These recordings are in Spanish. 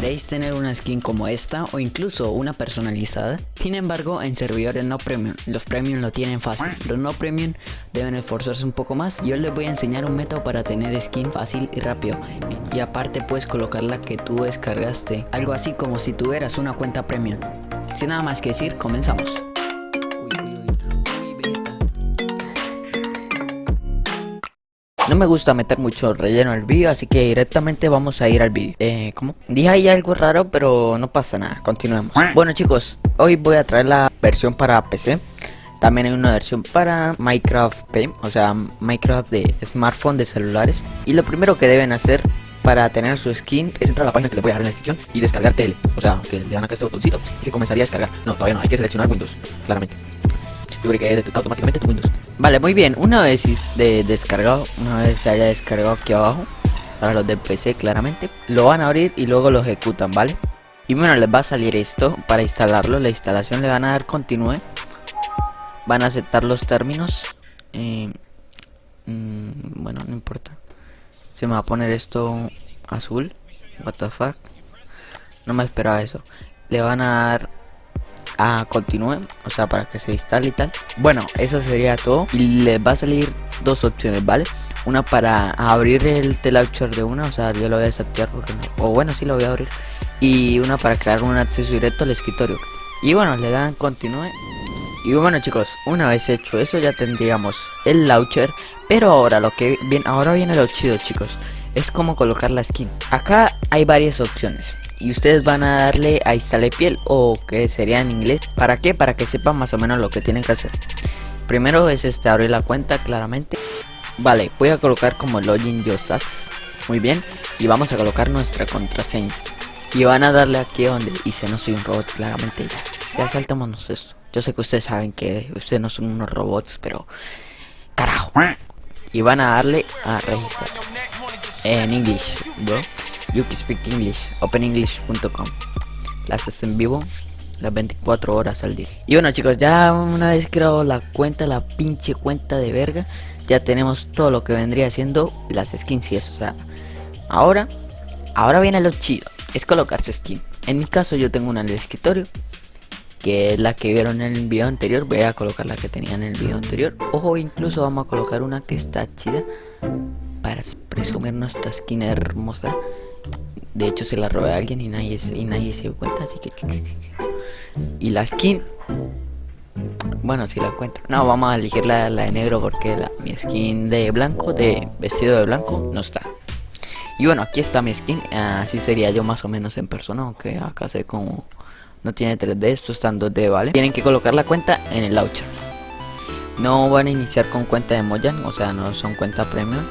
¿Queréis tener una skin como esta o incluso una personalizada? Sin embargo, en servidores no premium, los premium lo tienen fácil. Los no premium deben esforzarse un poco más. Yo les voy a enseñar un método para tener skin fácil y rápido. Y aparte puedes colocar la que tú descargaste. Algo así como si tuvieras una cuenta premium. Sin nada más que decir, comenzamos. Me gusta meter mucho relleno al vídeo, así que directamente vamos a ir al vídeo. Eh, ¿cómo? Dije ahí algo raro, pero no pasa nada, continuemos. Bueno chicos, hoy voy a traer la versión para PC. También hay una versión para Minecraft P, o sea, Minecraft de smartphone de celulares. Y lo primero que deben hacer para tener su skin es entrar a la página que les voy a dejar en la descripción y descargar TL. O sea, que le dan acá este botoncito y se comenzaría a descargar. No, todavía no, hay que seleccionar Windows, claramente. Automáticamente tu Windows. Vale, muy bien. Una vez de descargado, una vez se haya descargado aquí abajo, para los de PC claramente, lo van a abrir y luego lo ejecutan, ¿vale? Y bueno, les va a salir esto para instalarlo. La instalación le van a dar continúe. Van a aceptar los términos. Eh, mm, bueno, no importa. Se me va a poner esto azul. What the fuck. No me esperaba eso. Le van a dar a continúe, o sea, para que se instale y tal. Bueno, eso sería todo. Y les va a salir dos opciones, ¿vale? Una para abrir el T-Launcher de una, o sea, yo lo voy a desactivar porque no. O bueno, sí lo voy a abrir. Y una para crear un acceso directo al escritorio. Y bueno, le dan continúe. Y bueno chicos, una vez hecho eso ya tendríamos el launcher Pero ahora lo que viene, ahora viene lo chido chicos Es como colocar la skin Acá hay varias opciones y ustedes van a darle a instale piel o que sería en inglés para qué para que sepan más o menos lo que tienen que hacer. Primero es este abrir la cuenta claramente. Vale voy a colocar como login sats muy bien. Y vamos a colocar nuestra contraseña. Y van a darle aquí donde dice no soy un robot claramente ya. Ya saltémonos esto. Yo sé que ustedes saben que ustedes no son unos robots pero carajo. Y van a darle a registrar. En inglés bro You can speak English, openenglish.com. Clases en vivo las 24 horas al día. Y bueno chicos, ya una vez creado la cuenta, la pinche cuenta de verga, ya tenemos todo lo que vendría siendo las skins y eso. O sea, ahora, ahora viene lo chido, es colocar su skin. En mi caso yo tengo una en el escritorio, que es la que vieron en el video anterior. Voy a colocar la que tenía en el video anterior. Ojo, incluso vamos a colocar una que está chida para presumir nuestra skin hermosa. De hecho se la robé a alguien y nadie, y nadie se dio cuenta, así que... Y la skin... Bueno, si la encuentro. No, vamos a elegir la, de negro porque la, mi skin de blanco, de vestido de blanco, no está. Y bueno, aquí está mi skin. Así sería yo más o menos en persona, aunque acá sé como... No tiene 3D, esto está en 2D, ¿vale? Tienen que colocar la cuenta en el launcher. No van a iniciar con cuenta de Moyan, o sea, no son cuenta premium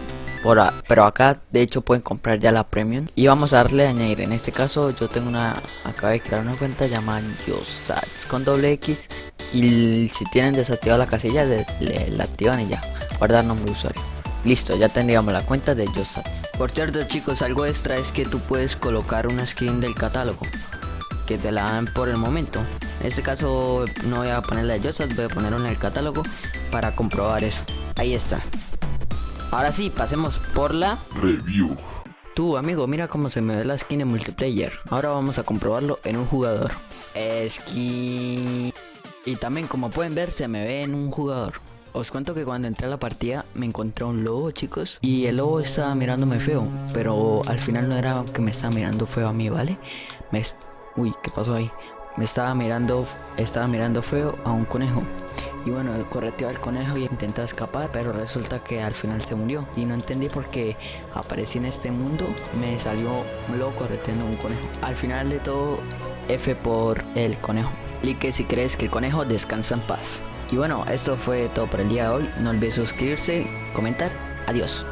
pero acá de hecho pueden comprar ya la premium y vamos a darle a añadir en este caso yo tengo una acabo de crear una cuenta llamada YoSats con doble X y si tienen desactivada la casilla le, la activan y ya guardar nombre de usuario Listo, ya tendríamos la cuenta de YoSats. Por cierto chicos, algo extra es que tú puedes colocar una skin del catálogo que te la dan por el momento. En este caso no voy a poner la de YoSats, voy a poner una del catálogo para comprobar eso. Ahí está. Ahora sí, pasemos por la review. Tú, amigo, mira cómo se me ve la skin en multiplayer. Ahora vamos a comprobarlo en un jugador. Skin... Y también, como pueden ver, se me ve en un jugador. Os cuento que cuando entré a la partida me encontré un lobo, chicos. Y el lobo estaba mirándome feo. Pero al final no era que me estaba mirando feo a mí, ¿vale? Me... Uy, ¿qué pasó ahí? Me estaba mirando... Estaba mirando feo a un conejo. Y bueno, correteó al conejo y intentó escapar, pero resulta que al final se murió. Y no entendí por qué aparecí en este mundo, me salió loco correteando un conejo. Al final de todo, F por el conejo. Y que si crees que el conejo descansa en paz. Y bueno, esto fue todo por el día de hoy. No olvides suscribirse, comentar. Adiós.